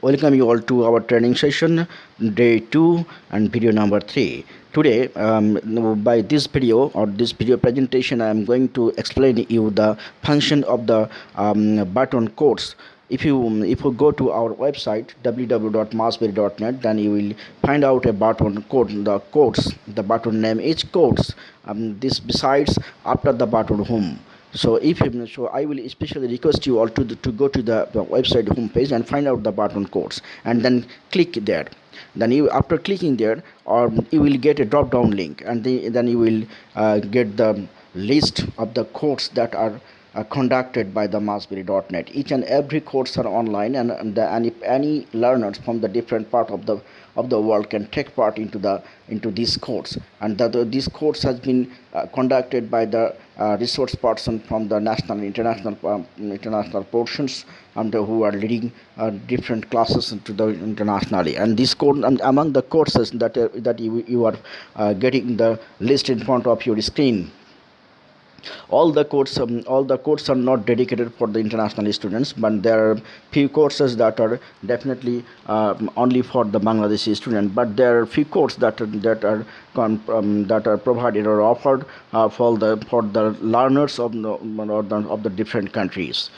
welcome you all to our training session day 2 and video number 3 today um, by this video or this video presentation i am going to explain you the function of the um, button codes. If you if you go to our website www.massberry.net then you will find out a button code the codes the button name is codes. Um, this besides after the button home so if so i will especially request you all to the, to go to the, the website homepage and find out the button codes and then click there. Then you after clicking there or you will get a drop down link and the, then you will uh, get the list of the codes that are uh, conducted by the massberry.net each and every course are online and, and the, any any learners from the different part of the of the world can take part into the into these course. And that this course has been uh, conducted by the uh, resource person from the national international um, international portions and who are leading uh, different classes into the internationally. And this course and among the courses that uh, that you, you are uh, getting the list in front of your screen all the courses um, all the courses are not dedicated for the international students but there are few courses that are definitely um, only for the bangladeshi student but there are few courses that are, that are um, that are provided or offered uh, for the for the learners of the, of the different countries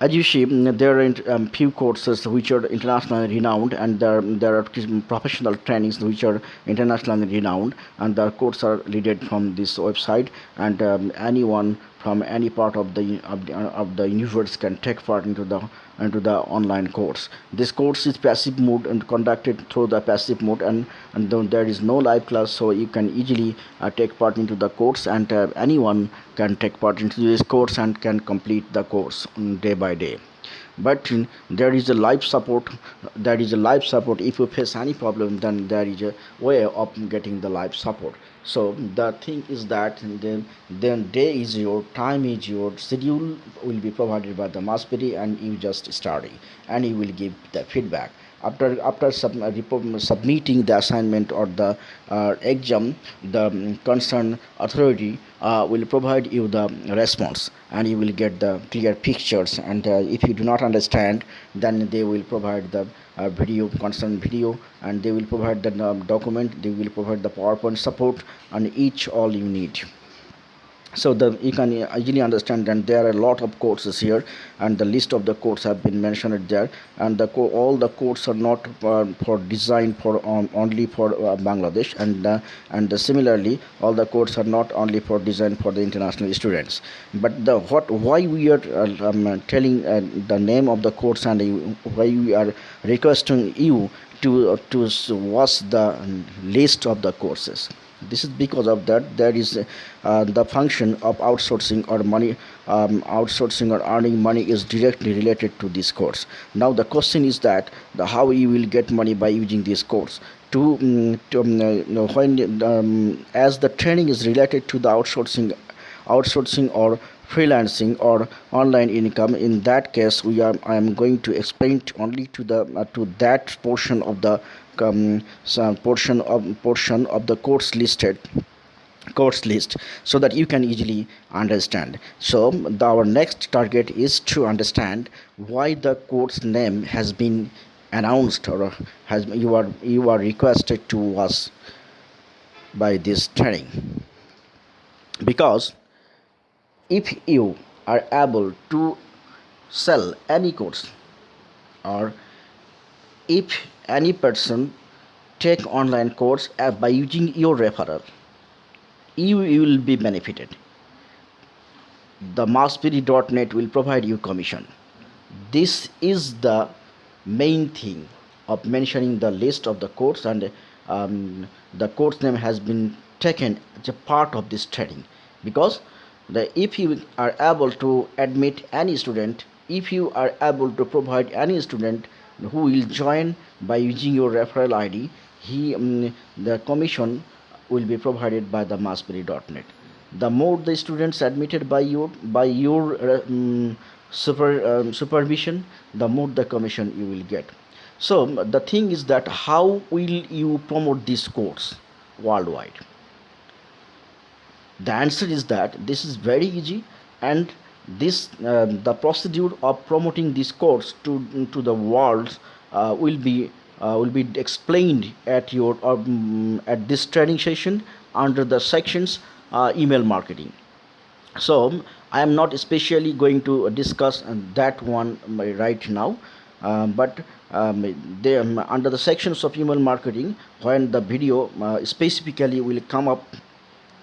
as you see, there are um, few courses which are internationally renowned, and there, there are professional trainings which are internationally renowned, and the courses are leaded from this website. And um, anyone from any part of the of the, of the universe can take part into the into the online course. This course is passive mode and conducted through the passive mode and and there is no live class so you can easily uh, take part into the course and uh, anyone can take part into this course and can complete the course day by day. But there is a live support there is a live support. If you face any problem then there is a way of getting the live support so the thing is that then then day is your time is your schedule will be provided by the massberry and you just study and you will give the feedback after after sub, uh, submitting the assignment or the uh, exam the um, concerned authority uh, will provide you the response and you will get the clear pictures. And uh, if you do not understand then they will provide the uh, video concerned video and they will provide the um, document. They will provide the powerpoint support and each all you need so the you can easily understand that there are a lot of courses here and the list of the courses have been mentioned there. And the all the courses are not uh, for design for um, only for uh, bangladesh and uh, and similarly all the courses are not only for design for the international students. But the what why we are uh, um, telling uh, the name of the course and why we are requesting you to to watch the list of the courses this is because of that there is uh, the function of outsourcing or money um, outsourcing or earning money is directly related to this course. Now the question is that the how you will get money by using this course? To, um, to um, know, when um, as the training is related to the outsourcing outsourcing or freelancing or online income in that case we are i am going to explain only to the uh, to that portion of the um, portion of portion of the course listed course list so that you can easily understand. So the, our next target is to understand why the course name has been announced or has you are you are requested to us by this training. Because if you are able to sell any course or if any person take online course uh, by using your referral you, will be benefited. The massberry.net will provide you commission. This is the main thing of mentioning the list of the course and um, the course name has been taken as a part of this training. Because the if you are able to admit any student if you are able to provide any student who will join by using your referral id he um, the commission will be provided by the massberry.net the more the students admitted by your by your um, super um, supervision the more the commission you will get. So the thing is that how will you promote this course worldwide? The answer is that this is very easy and this uh, the procedure of promoting this course to to the world uh, will be uh, will be explained at your um, at this training session under the sections uh, email marketing. So i am not especially going to discuss that one right now uh, but um, they, um, under the sections of email marketing when the video uh, specifically will come up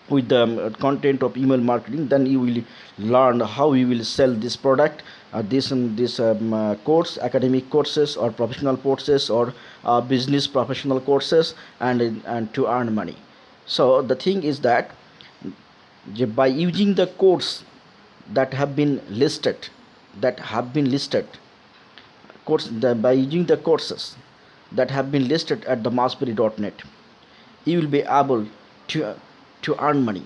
with the um, content of email marketing then you will learn how you will sell this product uh, this um, this um, uh, course academic courses or professional courses or uh, business professional courses and and to earn money. So the thing is that by using the course that have been listed that have been listed course the, by using the courses that have been listed at the massberry.net you will be able to to earn money.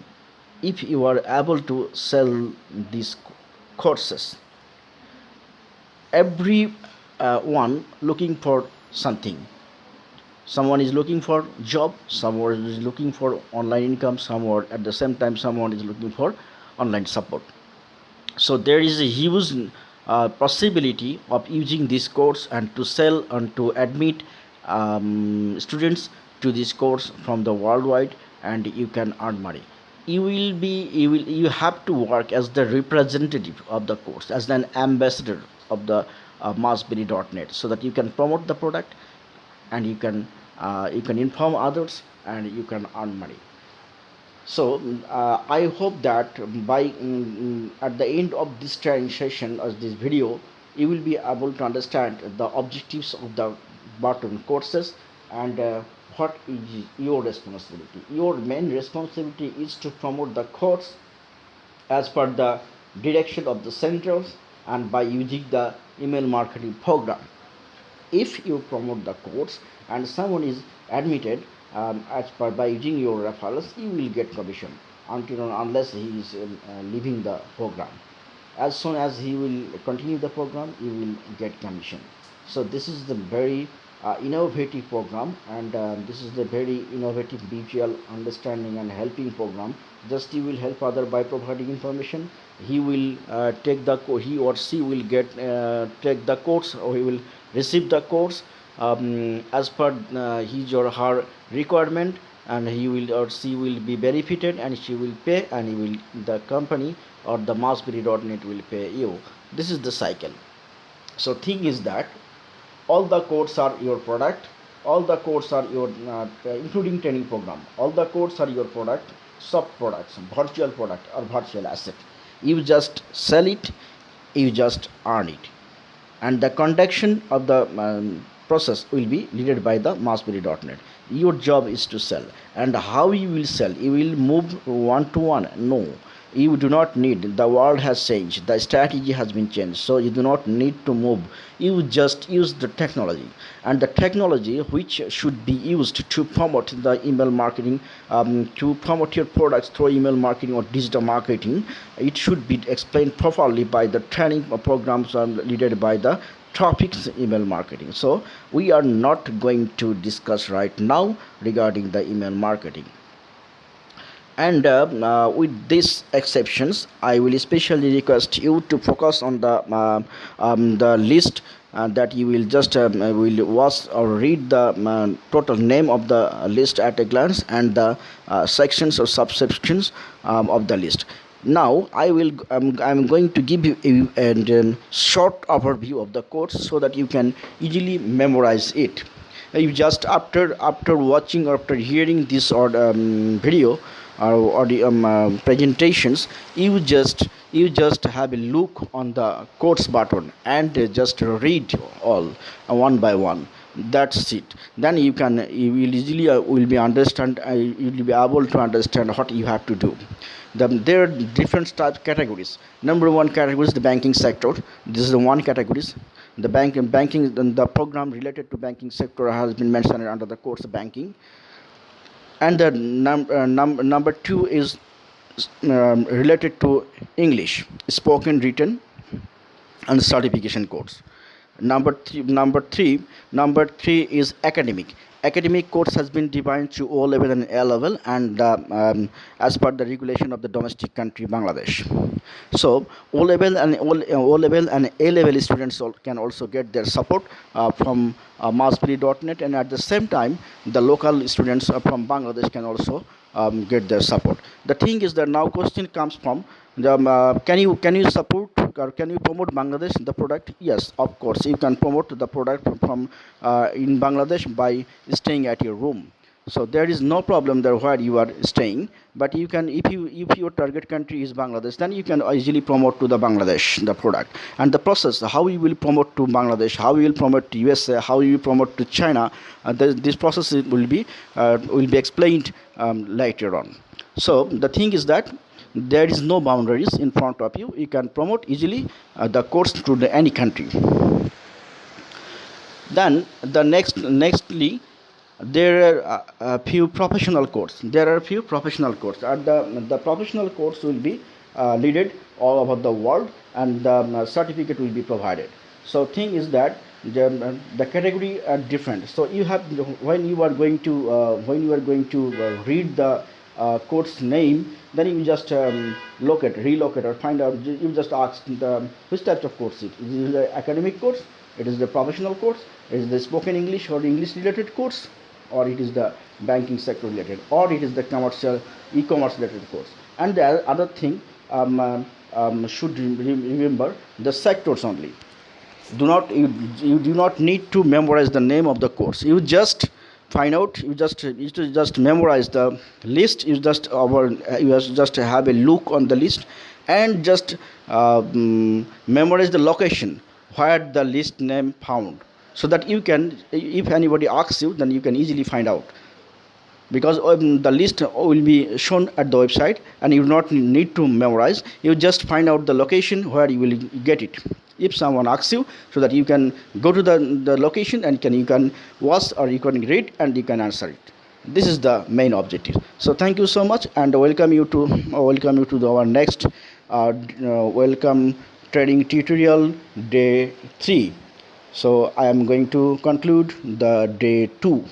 If you are able to sell these courses every uh, one looking for something. Someone is looking for job someone is looking for online income someone at the same time someone is looking for online support. So there is a huge uh, possibility of using this course and to sell and to admit um, students to this course from the worldwide and you can earn money. You will be you will you have to work as the representative of the course as an ambassador of the uh, so that you can promote the product and you can uh, you can inform others and you can earn money. So uh, i hope that by um, at the end of this training session or this video you will be able to understand the objectives of the button courses and uh, what is your responsibility. Your main responsibility is to promote the course as per the direction of the centers and by using the email marketing program. If you promote the course and someone is admitted um, as per by using your referrals you will get commission until unless he is uh, uh, leaving the program. As soon as he will continue the program you will get commission. So this is the very innovative program and uh, this is the very innovative visual understanding and helping program. Just he will help other by providing information. He will uh, take the he or she will get uh, take the course or he will receive the course um, as per uh, his or her requirement and he will or she will be benefited and she will pay and he will the company or the massberry.net will pay you. This is the cycle. So thing is that all the codes are your product. All the codes are your uh, including training program. All the codes are your product. Sub products virtual product or virtual asset. You just sell it you just earn it. And the conduction of the um, process will be led by the massberry.net your job is to sell. And how you will sell? You will move one to one? No you do not need. The world has changed. The strategy has been changed. So you do not need to move. You just use the technology. And the technology which should be used to promote the email marketing um, to promote your products through email marketing or digital marketing it should be explained properly by the training programs led by the topics email marketing. So we are not going to discuss right now regarding the email marketing and uh, uh, with these exceptions i will especially request you to focus on the uh, um, the list uh, that you will just um, uh, will watch or read the uh, total name of the list at a glance and the sections or subsections um, of the list. Now i will um, i'm going to give you a, a, um, short overview of the course so that you can easily memorize it. You just after after watching after hearing this or um, video or, the um, uh, presentations you just you just have a look on the course button and just read all uh, one by one. That's it. Then you can you will easily uh, will be understand uh, you will be able to understand what you have to do. The, there are different type categories. Number one category is the banking sector. This is the one categories. The bank banking the program related to banking sector has been mentioned under the course banking and the num uh, num number two is um, related to english spoken written and certification codes number three number three number three is academic. Academic course has been divided to o level and a level and uh, um, as per the regulation of the domestic country bangladesh. So o level and o, level and a level students can also get their support uh, from uh, and at the same time the local students uh, from bangladesh can also um, get their support. The thing is that now question comes from the, um, uh, can you can you support or can you promote bangladesh the product? Yes of course. You can promote the product from, uh, in bangladesh by staying at your room. So there is no problem there where you are staying but you can if you if your target country is bangladesh then you can easily promote to the bangladesh the product. And the process how you will promote to bangladesh how you will promote to usa how you promote to china uh, this, this process will be uh, will be explained um, later on. So the thing is that there is no boundaries in front of you. You can promote easily uh, the course to the any country. Then the next nextly there are uh, a few professional courses there are few professional courses and the, the professional course will be uh, leaded all over the world and the um, certificate will be provided. So thing is that the, the category are different. So you have when you are going to uh, when you are going to uh, read the uh, course name then you just um, locate relocate or find out you just ask the which type of course it is. The academic course? It is the professional course? It is the spoken english or english related course? Or it is the banking sector related? Or it is the commercial e-commerce related course? And the other thing um, um, um, should re- re- remember the sectors only. Do not you, you do not need to memorize the name of the course. You just find out. You just you just memorize the list. You just our you just just have a look on the list and just uh, mm, memorize the location where the list name found so that you can if anybody asks you then you can easily find out. Because um, the list will be shown at the website and you do not need to memorize. You just find out the location where you will get it if someone asks you so that you can go to the, the location and can you can watch or you can read and you can answer it. This is the main objective. So thank you so much and welcome you to welcome you to the, our next uh, uh, welcome trading tutorial day 3 so i am going to conclude the day 2